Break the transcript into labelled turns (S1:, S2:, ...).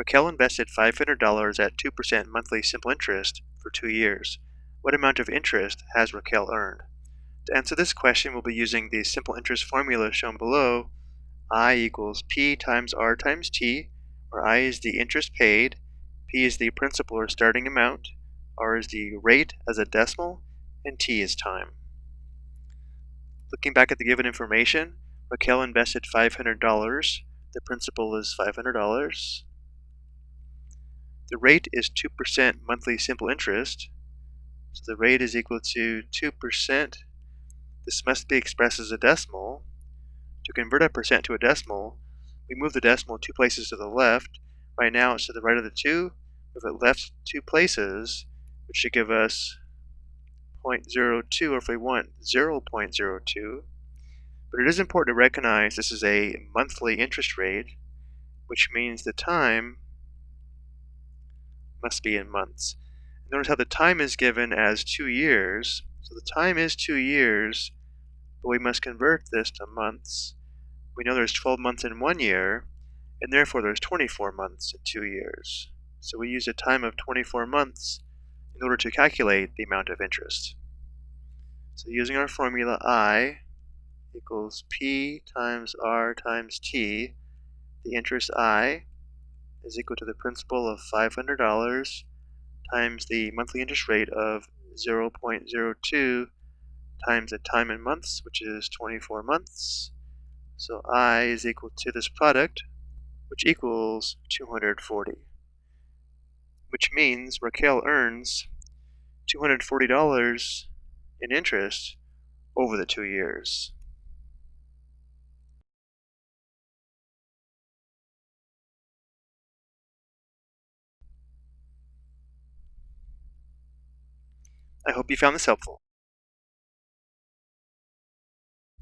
S1: Raquel invested $500 at 2% monthly simple interest for two years. What amount of interest has Raquel earned? To answer this question, we'll be using the simple interest formula shown below. I equals P times R times T, where I is the interest paid, P is the principal or starting amount, R is the rate as a decimal, and T is time. Looking back at the given information, Raquel invested $500. The principal is $500. The rate is 2% monthly simple interest. So the rate is equal to 2%. This must be expressed as a decimal. To convert a percent to a decimal, we move the decimal two places to the left. Right now it's to the right of the 2. Move it left two places, which should give us 0.02, or if we want 0.02. But it is important to recognize this is a monthly interest rate, which means the time must be in months. Notice how the time is given as two years. So the time is two years, but we must convert this to months. We know there's 12 months in one year, and therefore there's 24 months in two years. So we use a time of 24 months in order to calculate the amount of interest. So using our formula I equals P times R times T, the interest I is equal to the principal of $500 times the monthly interest rate of 0.02 times the time in months, which is 24 months. So I is equal to this product, which equals 240. Which means Raquel earns $240 in interest over the two years. I hope you found this helpful.